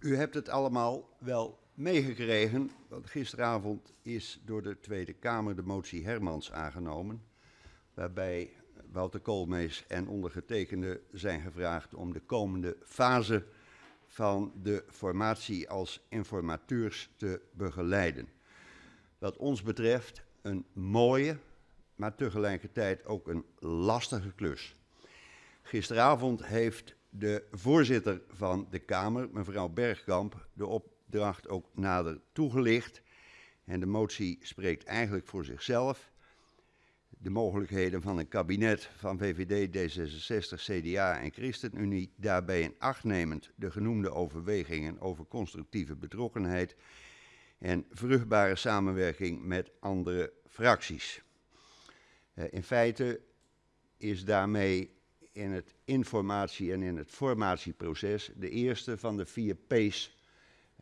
U hebt het allemaal wel meegekregen, want gisteravond is door de Tweede Kamer de motie Hermans aangenomen, waarbij Wouter Koolmees en ondergetekende zijn gevraagd om de komende fase van de formatie als informateurs te begeleiden. Wat ons betreft een mooie, maar tegelijkertijd ook een lastige klus. Gisteravond heeft de voorzitter van de Kamer, mevrouw Bergkamp, de opdracht ook nader toegelicht. En de motie spreekt eigenlijk voor zichzelf. De mogelijkheden van een kabinet van VVD, D66, CDA en ChristenUnie, daarbij in acht nemend de genoemde overwegingen over constructieve betrokkenheid en vruchtbare samenwerking met andere fracties. Uh, in feite is daarmee in het informatie- en in het formatieproces de eerste van de vier P's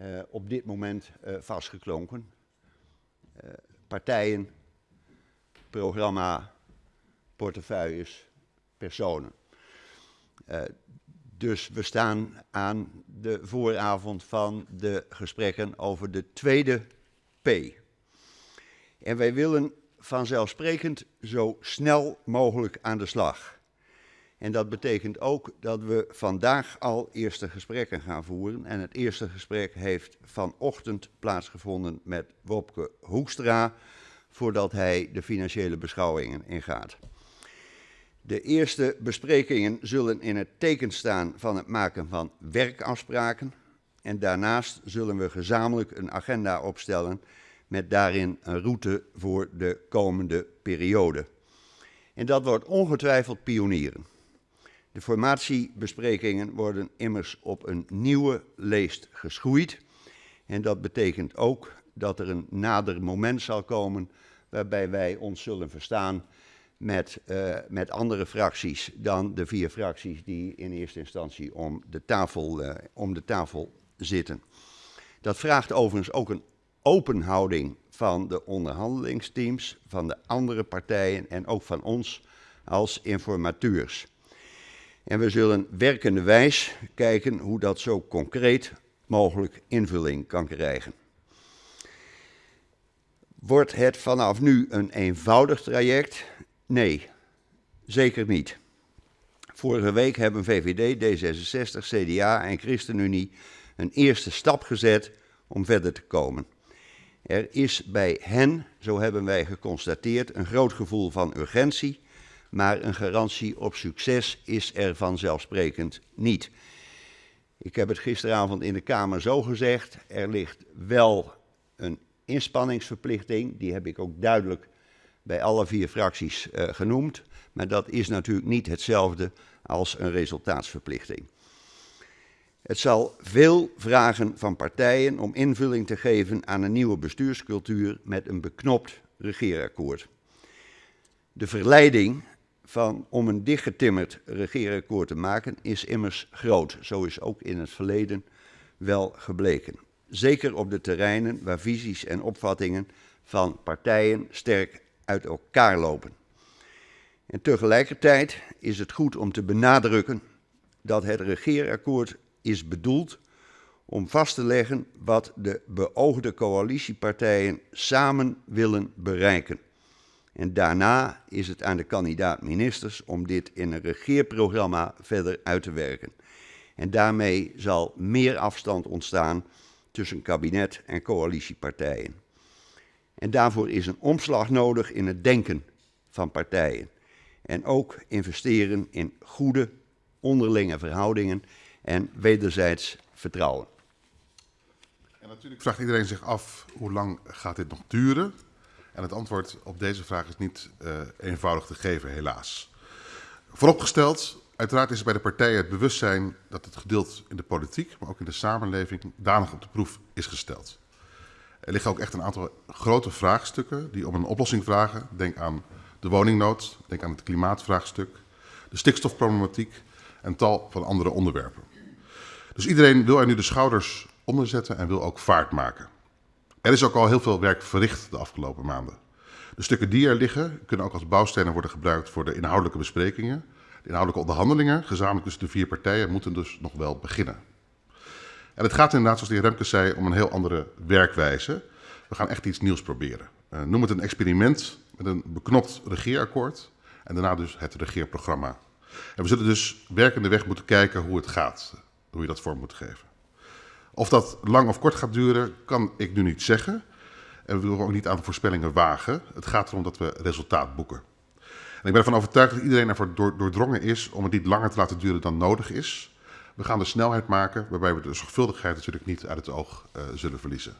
uh, op dit moment uh, vastgeklonken. Uh, partijen, programma, portefeuilles, personen. dus we staan aan de vooravond van de gesprekken over de tweede P. En wij willen vanzelfsprekend zo snel mogelijk aan de slag. En dat betekent ook dat we vandaag al eerste gesprekken gaan voeren. En het eerste gesprek heeft vanochtend plaatsgevonden met Wopke Hoekstra, voordat hij de financiële beschouwingen ingaat. De eerste besprekingen zullen in het teken staan van het maken van werkafspraken. En daarnaast zullen we gezamenlijk een agenda opstellen met daarin een route voor de komende periode. En dat wordt ongetwijfeld pionieren. De formatiebesprekingen worden immers op een nieuwe leest geschoeid. En dat betekent ook dat er een nader moment zal komen waarbij wij ons zullen verstaan met, uh, met andere fracties dan de vier fracties die in eerste instantie om de tafel, uh, om de tafel zitten. Dat vraagt overigens ook een open houding van de onderhandelingsteams, van de andere partijen en ook van ons als informateurs. En we zullen werkende wijs kijken hoe dat zo concreet mogelijk invulling kan krijgen. Wordt het vanaf nu een eenvoudig traject? Nee, zeker niet. Vorige week hebben VVD, D66, CDA en ChristenUnie een eerste stap gezet om verder te komen. Er is bij hen, zo hebben wij geconstateerd, een groot gevoel van urgentie maar een garantie op succes is er vanzelfsprekend niet. Ik heb het gisteravond in de Kamer zo gezegd, er ligt wel een inspanningsverplichting, die heb ik ook duidelijk bij alle vier fracties uh, genoemd, maar dat is natuurlijk niet hetzelfde als een resultaatsverplichting. Het zal veel vragen van partijen om invulling te geven aan een nieuwe bestuurscultuur met een beknopt regeerakkoord. De verleiding van om een dichtgetimmerd regeerakkoord te maken is immers groot. Zo is ook in het verleden wel gebleken. Zeker op de terreinen waar visies en opvattingen van partijen sterk uit elkaar lopen. En tegelijkertijd is het goed om te benadrukken dat het regeerakkoord is bedoeld om vast te leggen wat de beoogde coalitiepartijen samen willen bereiken. En daarna is het aan de kandidaat-ministers om dit in een regeerprogramma verder uit te werken. En daarmee zal meer afstand ontstaan tussen kabinet en coalitiepartijen. En daarvoor is een omslag nodig in het denken van partijen. En ook investeren in goede onderlinge verhoudingen en wederzijds vertrouwen. En natuurlijk vraagt iedereen zich af hoe lang gaat dit nog duren? En het antwoord op deze vraag is niet uh, eenvoudig te geven, helaas. Vooropgesteld, uiteraard is bij de partijen het bewustzijn dat het gedeeld in de politiek, maar ook in de samenleving, danig op de proef is gesteld. Er liggen ook echt een aantal grote vraagstukken die om een oplossing vragen. Denk aan de woningnood, denk aan het klimaatvraagstuk, de stikstofproblematiek en tal van andere onderwerpen. Dus iedereen wil er nu de schouders onder zetten en wil ook vaart maken. Er is ook al heel veel werk verricht de afgelopen maanden. De stukken die er liggen kunnen ook als bouwstenen worden gebruikt voor de inhoudelijke besprekingen. De inhoudelijke onderhandelingen, gezamenlijk tussen de vier partijen, moeten dus nog wel beginnen. En het gaat inderdaad, zoals de heer Remkes zei, om een heel andere werkwijze. We gaan echt iets nieuws proberen. Uh, noem het een experiment met een beknopt regeerakkoord en daarna dus het regeerprogramma. En we zullen dus werkende weg moeten kijken hoe het gaat, hoe je dat vorm moet geven. Of dat lang of kort gaat duren, kan ik nu niet zeggen. En we willen ook niet aan voorspellingen wagen. Het gaat erom dat we resultaat boeken. En ik ben ervan overtuigd dat iedereen ervoor doordrongen is om het niet langer te laten duren dan nodig is. We gaan de snelheid maken waarbij we de zorgvuldigheid natuurlijk niet uit het oog uh, zullen verliezen.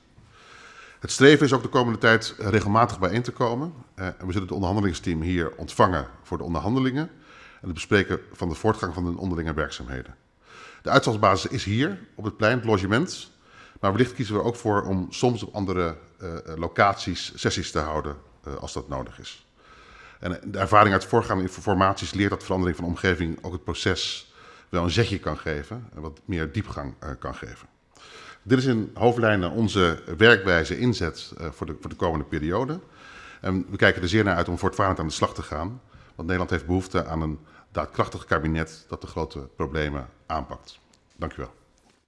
Het streven is ook de komende tijd regelmatig bijeen te komen. Uh, en we zullen het onderhandelingsteam hier ontvangen voor de onderhandelingen en het bespreken van de voortgang van de onderlinge werkzaamheden. De uitvalsbasis is hier op het plein, het logement. Maar wellicht kiezen we ook voor om soms op andere uh, locaties sessies te houden uh, als dat nodig is. En de ervaring uit voorgaande formaties leert dat verandering van omgeving ook het proces wel een zetje kan geven en wat meer diepgang kan geven. Dit is in hoofdlijnen onze werkwijze inzet voor, de, voor de komende periode. En we kijken er zeer naar uit om voortvarend aan de slag te gaan. Want Nederland heeft behoefte aan een daadkrachtig kabinet dat de grote problemen aanpakt. Dank u wel.